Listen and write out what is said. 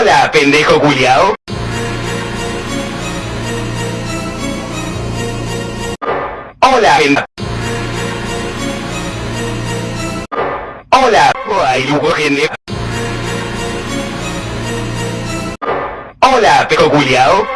Hola, pendejo culiao. Hola. Hola, ay, Lugo Hola, pejo culiao.